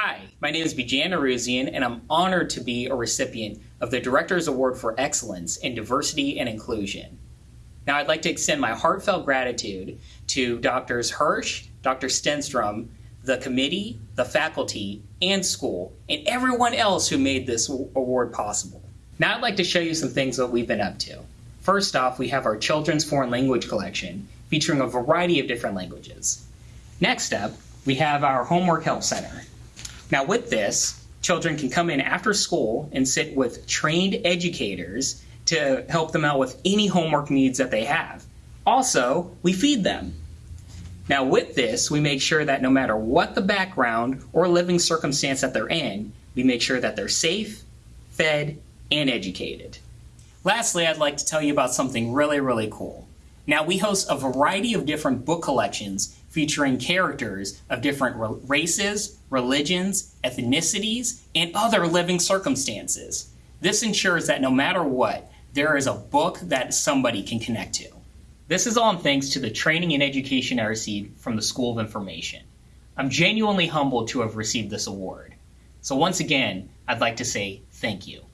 Hi, my name is Bijan Aruzian, and I'm honored to be a recipient of the Director's Award for Excellence in Diversity and Inclusion. Now, I'd like to extend my heartfelt gratitude to Drs. Hirsh, Dr. Stenstrom, the committee, the faculty, and school, and everyone else who made this award possible. Now, I'd like to show you some things that we've been up to. First off, we have our Children's Foreign Language Collection, featuring a variety of different languages. Next up, we have our Homework Help Center. Now, with this, children can come in after school and sit with trained educators to help them out with any homework needs that they have. Also, we feed them. Now, with this, we make sure that no matter what the background or living circumstance that they're in, we make sure that they're safe, fed, and educated. Lastly, I'd like to tell you about something really, really cool. Now, we host a variety of different book collections featuring characters of different races, religions, ethnicities, and other living circumstances. This ensures that no matter what, there is a book that somebody can connect to. This is all thanks to the training and education I received from the School of Information. I'm genuinely humbled to have received this award. So once again, I'd like to say thank you.